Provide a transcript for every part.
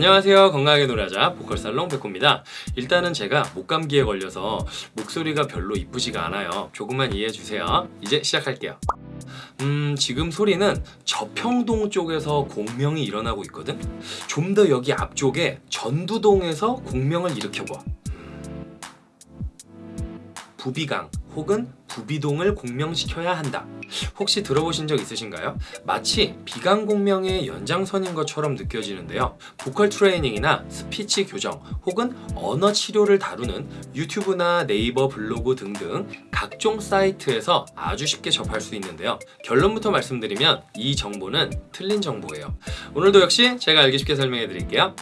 안녕하세요. 건강하게 노래하자 보컬살롱 백호입니다. 일단은 제가 목감기에 걸려서 목소리가 별로 이쁘지가 않아요. 조금만 이해해주세요. 이제 시작할게요. 음 지금 소리는 저평동 쪽에서 공명이 일어나고 있거든? 좀 더 여기 앞쪽에 전두동에서 공명을 일으켜봐 부비강 혹은 부비동을 공명시켜야 한다. 혹시 들어보신 적 있으신가요? 마치 비강 공명의 연장선인 것처럼 느껴지는데요. 보컬 트레이닝이나 스피치 교정 혹은 언어 치료를 다루는 유튜브나 네이버 블로그 등등 각종 사이트에서 아주 쉽게 접할 수 있는데요. 결론부터 말씀드리면 이 정보는 틀린 정보예요. 오늘도 역시 제가 알기 쉽게 설명해 드릴게요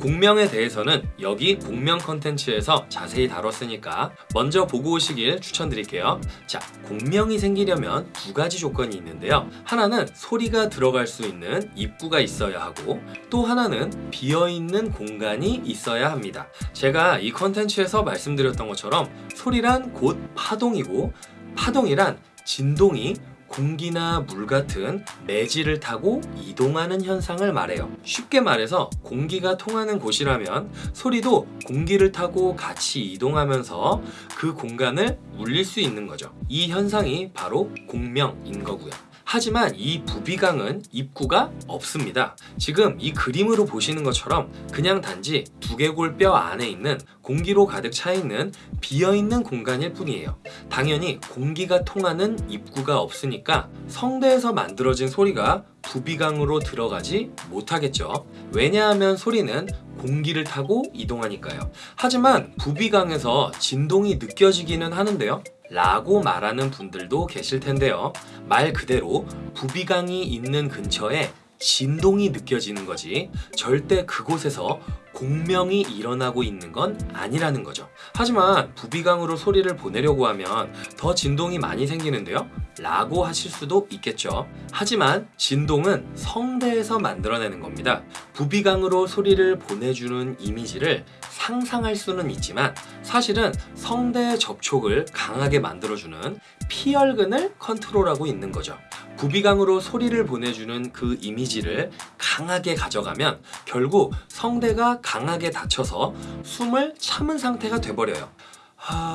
공명에 대해서는 여기 공명 컨텐츠에서 자세히 다뤘으니까 먼저 보고 오시길 추천드릴게요. 자 공명이 생기려면 두 가지 조건이 있는데요. 하나는 소리가 들어갈 수 있는 입구가 있어야 하고 또 하나는 비어있는 공간이 있어야 합니다. 제가 이 컨텐츠에서 말씀드렸던 것처럼 소리란 곧 파동이고 파동이란 진동이 공기나 물 같은 매질을 타고 이동하는 현상을 말해요. 쉽게 말해서 공기가 통하는 곳이라면 소리도 공기를 타고 같이 이동하면서 그 공간을 울릴 수 있는 거죠. 이 현상이 바로 공명인 거고요 하지만 이 부비강은 입구가 없습니다. 지금 이 그림으로 보시는 것처럼 그냥 단지 두개골 뼈 안에 있는 공기로 가득 차있는 비어있는 공간일 뿐이에요. 당연히 공기가 통하는 입구가 없으니까 성대에서 만들어진 소리가 부비강으로 들어가지 못하겠죠. 왜냐하면 소리는 공기를 타고 이동하니까요. 하지만 부비강에서 진동이 느껴지기는 하는데요. 라고 말하는 분들도 계실 텐데요. 말 그대로 부비강이 있는 근처에 진동이 느껴지는 거지. 절대 그곳에서 공명이 일어나고 있는 건 아니라는 거죠. 하지만 부비강으로 소리를 보내려고 하면 더 진동이 많이 생기는데요? 라고 하실 수도 있겠죠. 하지만 진동은 성대에서 만들어내는 겁니다. 부비강으로 소리를 보내주는 이미지를 상상할 수는 있지만 사실은 성대의 접촉을 강하게 만들어주는 피혈근을 컨트롤하고 있는 거죠 부비강으로 소리를 보내주는 그 이미지를 강하게 가져가면 결국 성대가 강하게 닫혀서 숨을 참은 상태가 돼버려요. 하...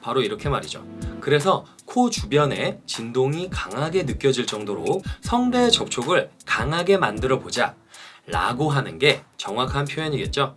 바로 이렇게 말이죠. 그래서 코 주변에 진동이 강하게 느껴질 정도로 성대의 접촉을 강하게 만들어 보자 라고 하는 게 정확한 표현이겠죠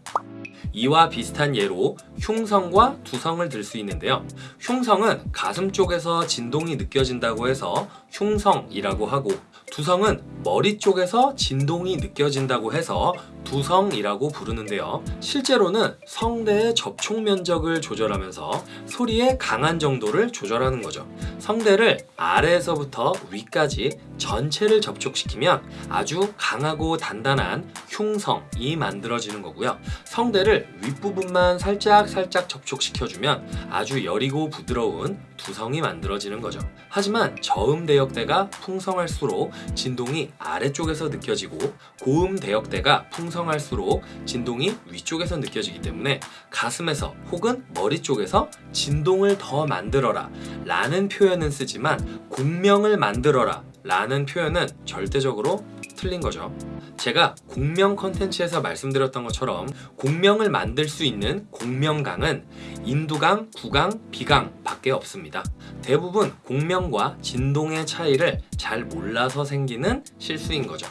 이와 비슷한 예로 흉성과 두성을 들 수 있는데요. 흉성은 가슴 쪽에서 진동이 느껴진다고 해서 흉성이라고 하고 두성은 머리 쪽에서 진동이 느껴진다고 해서 두성이라고 부르는데요. 실제로는 성대의 접촉 면적을 조절하면서 소리의 강한 정도를 조절하는 거죠. 성대를 아래에서부터 위까지 전체를 접촉시키면 아주 강하고 단단한 흉성이 만들어지는 거고요. 성대를 윗부분만 살짝 살짝 접촉시켜주면 아주 여리고 부드러운 두성이 만들어지는 거죠. 하지만 저음 대역대가 풍성할수록 진동이 아래쪽에서 느껴지고 고음 대역대가 풍성할수록 진동이 위쪽에서 느껴지기 때문에 가슴에서 혹은 머리 쪽에서 진동을 더 만들어라 라는 표현은 쓰지만 공명을 만들어라 라는 표현은 절대적으로 틀린 거죠. 제가 공명 컨텐츠에서 말씀드렸던 것처럼 공명을 만들 수 있는 공명강은 인두강, 구강, 비강 밖에 없습니다. 대부분 공명과 진동의 차이를 잘 몰라서 생기는 실수인 거죠.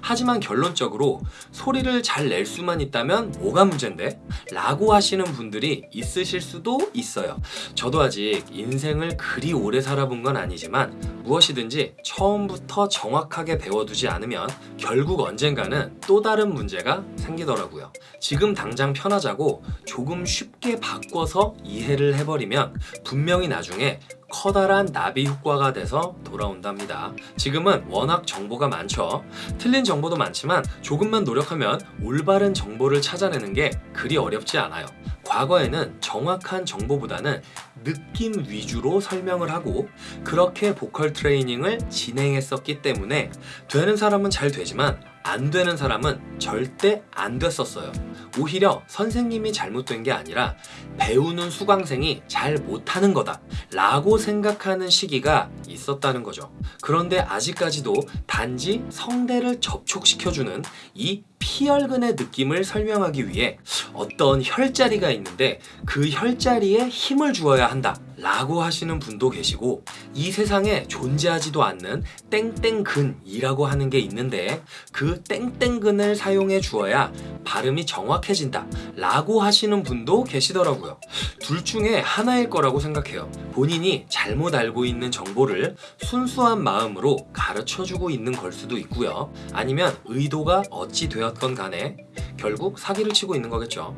하지만 결론적으로 소리를 잘 낼 수만 있다면 뭐가 문제인데? 라고 하시는 분들이 있으실 수도 있어요. 저도 아직 인생을 그리 오래 살아본 건 아니지만 무엇이든지 처음부터 정확하게 배워두지 않으면 결국 언젠가는 또 다른 문제가 생기더라고요. 지금 당장 편하자고 조금 쉽게 바꿔서 이해를 해버리면 분명히 나중에 커다란 나비 효과가 돼서 돌아온답니다. 지금은 워낙 정보가 많죠. 틀린 정보도 많지만 조금만 노력하면 올바른 정보를 찾아내는 게 그리 어렵지 않아요. 과거에는 정확한 정보보다는 느낌 위주로 설명을 하고 그렇게 보컬 트레이닝을 진행했었기 때문에 되는 사람은 잘 되지만 안 되는 사람은 절대 안 됐었어요. 오히려 선생님이 잘못된 게 아니라 배우는 수강생이 잘 못하는 거다 라고 생각하는 시기가 있었다는 거죠. 그런데 아직까지도 단지 성대를 접촉시켜주는 이 피혈근의 느낌을 설명하기 위해 어떤 혈자리가 있는데 그 혈자리에 힘을 주어야 한다 라고 하시는 분도 계시고 이 세상에 존재하지도 않는 땡땡근이라고 하는 게 있는데 그 땡땡근을 사용해 주어야 발음이 정확해진다 라고 하시는 분도 계시더라고요. 둘 중에 하나일 거라고 생각해요. 본인이 잘못 알고 있는 정보를 순수한 마음으로 가르쳐 주고 있는 걸 수도 있고요. 아니면 의도가 어찌 되었건 간에 결국 사기를 치고 있는 거겠죠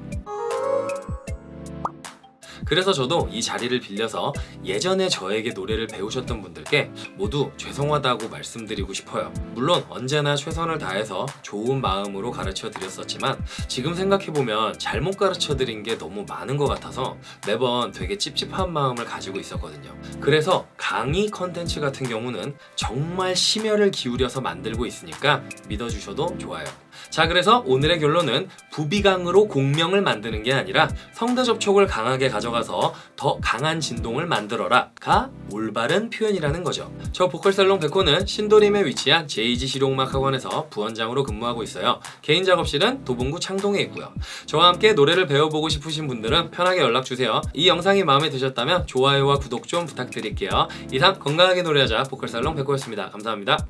그래서 저도 이 자리를 빌려서 예전에 저에게 노래를 배우셨던 분들께 모두 죄송하다고 말씀드리고 싶어요. 물론 언제나 최선을 다해서 좋은 마음으로 가르쳐 드렸었지만 지금 생각해보면 잘못 가르쳐 드린 게 너무 많은 것 같아서 매번 되게 찝찝한 마음을 가지고 있었거든요. 그래서 강의 컨텐츠 같은 경우는 정말 심혈을 기울여서 만들고 있으니까 믿어주셔도 좋아요. 자 그래서 오늘의 결론은 부비강으로 공명을 만드는 게 아니라 성대 접촉을 강하게 가져가서 더 강한 진동을 만들어라 가 올바른 표현이라는 거죠. 저 보컬살롱 백호는 신도림에 위치한 제이지 실용음악 학원에서 부원장으로 근무하고 있어요. 개인 작업실은 도봉구 창동에 있고요. 저와 함께 노래를 배워보고 싶으신 분들은 편하게 연락주세요. 이 영상이 마음에 드셨다면 좋아요와 구독 좀 부탁드릴게요. 이상 건강하게 노래하자 보컬살롱 백호였습니다. 감사합니다.